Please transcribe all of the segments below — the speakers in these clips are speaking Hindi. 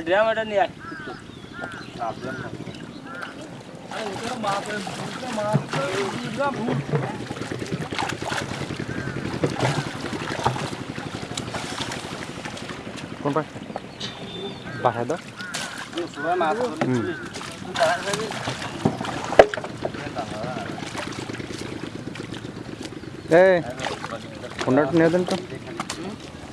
ड्राइवर ए तो?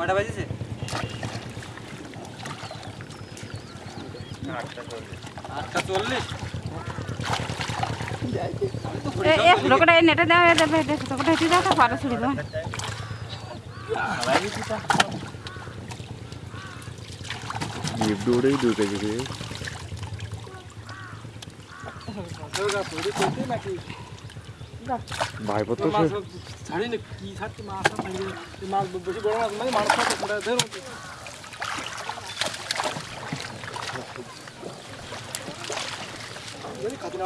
কটা বাজেছে? আটটা চল্লিশ। লোকটা নেটে দেওয়া দেবে। লোকটা হেঁটে দাও পারো ছুড়ি দেওয়া দৌড়েই ঢুকে গেছে ভাইপো তো সে ছাড়ি না কি ছাড়তে মাছ মাছ বেশি বড় মাছ মানে মাছ ধরুন খাতে না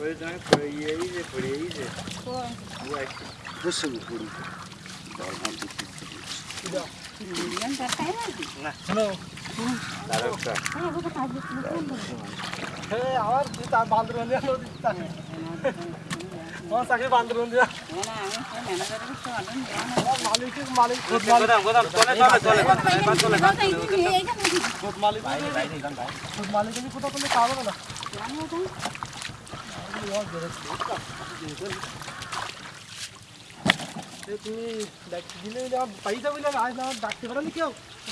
Păi, da, că e ize, păi e ize. Cum? să nu pun. Da, n-am putut să zic. Da. Milion, dar stai radi. Na. Nu. Dar asta. Ha, vă că azi nu pun. He, avar, dita bandrul ne lo dita. और साके बाँध रोन दिया मालिक मालिक खुद मालिक गोदाम तोले तोले तोले तोले तोले खुद मालिक खुद मालिक भी कुछ तोले कावड़ ना তুমি দিলে ডাকতে পারো কেউ?